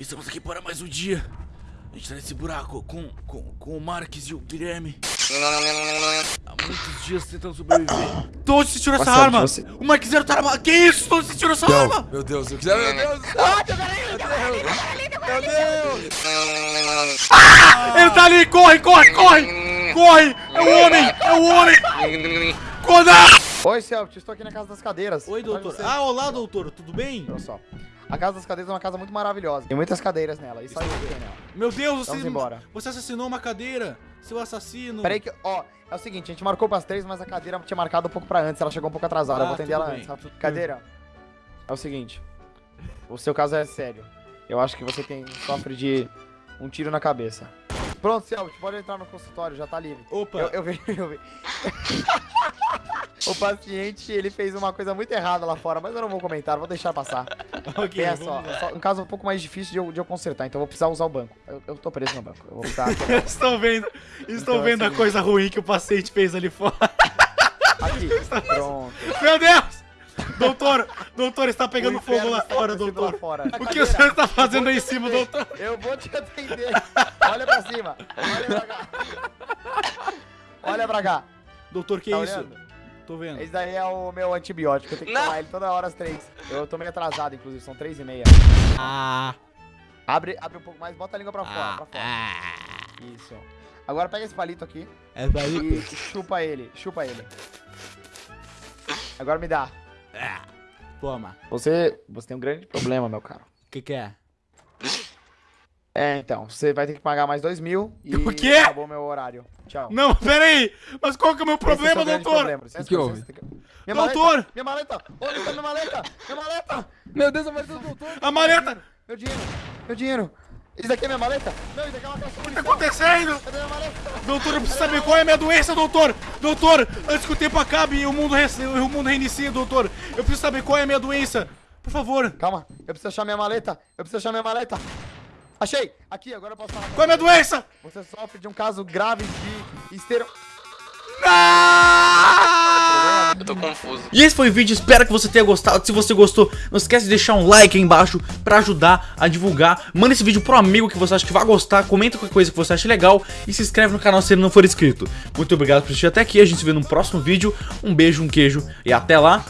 Estamos aqui para mais um dia. A gente tá nesse buraco com, com, com o Marques e o Guilherme. Há muitos dias tentando sobreviver. Onde você tirou essa Nossa, arma? você- O Marques Zero tá armado. Que isso? Onde você tirou essa arma? Meu Deus, eu quiser. Meu Deus! Meu Deus! Ele tá ali! Corre, corre, corre! Corre! É o homem! É o homem! Corda! Oi, Celtic, estou aqui na Casa das Cadeiras. Oi, doutor. Ah, olá, doutor. Tudo bem? Olha só. A Casa das Cadeiras é uma casa muito maravilhosa. Tem muitas cadeiras nela. E sabe o que tem nela? Meu Deus, você, Vamos embora. você assassinou uma cadeira. Seu assassino. Peraí que, ó, é o seguinte, a gente marcou pras três, mas a cadeira tinha marcado um pouco pra antes, ela chegou um pouco atrasada, Ah, eu vou atender ela bem. antes. rápido. Cadeira, é o seguinte, o seu caso é sério. Eu acho que você tem, sofre de um tiro na cabeça. Pronto, Celtic, pode entrar no consultório, já tá livre. Opa. Eu, eu vi, eu vi. o paciente, ele fez uma coisa muito errada lá fora, mas eu não vou comentar, vou deixar passar. Ok, Pensa só, só um caso um pouco mais difícil de eu, de eu consertar, então eu vou precisar usar o banco. Eu, eu tô preso no banco, eu vou precisar... Estão vendo? Estão Então, vendo a assim- coisa ruim que o paciente fez ali fora. Aqui, pronto. Meu Deus! Doutor, doutor, está pegando fogo lá fora, doutor. lá fora. O que o senhor está fazendo aí em cima, doutor? Eu vou te atender. Olha pra cima. Olha pra cá. Olha pra cá. Doutor, que Tá isso? olhando? Tô vendo. Esse daí é o meu antibiótico. Eu tenho que Não. tomar ele toda hora às três. Eu tô meio atrasado, inclusive. São três e meia. Ah, Abre, abre um pouco mais. Bota a língua pra fora. ah, Pra fora. ah. Isso. Agora pega esse palito aqui É daí. e chupa ele. Chupa ele. Agora me dá. Ah. Toma. Você, você tem um grande problema, meu caro. O que que é? É, então. Você vai ter que pagar mais dois mil e O quê? acabou meu horário. Tchau. Não, pera aí. Mas qual que é o meu é o problema, grande doutor? problema. Licença, O que houve? que- Minha Doutor! Maleta, minha maleta! Minha maleta? Minha maleta! Meu Deus, a maleta do doutor. A maleta! Meu dinheiro! Meu dinheiro! Isso daqui é minha maleta? Não, isso daqui é uma caixa O que tá acontecendo? Cadê minha maleta? Doutor, eu preciso saber qual é a minha doença, doutor! Doutor, antes que o tempo acabe e o mundo, res- o mundo reinicie, doutor, eu preciso saber qual é a minha doença. Por favor, Calma, eu preciso achar minha maleta! Eu preciso achar minha maleta! Achei! Aqui, agora eu posso falar. qual é a minha doença? Você sofre de um caso grave de estero... Ah! Eu tô confuso. E esse foi o vídeo, espero que você tenha gostado. Se você gostou, não esquece de deixar um like aí embaixo pra ajudar a divulgar. Manda esse vídeo pro amigo que você acha que vai gostar, comenta qualquer coisa que você acha legal e se inscreve no canal se ele não for inscrito. Muito obrigado por assistir até aqui, a gente se vê no próximo vídeo. Um beijo, um queijo e até lá.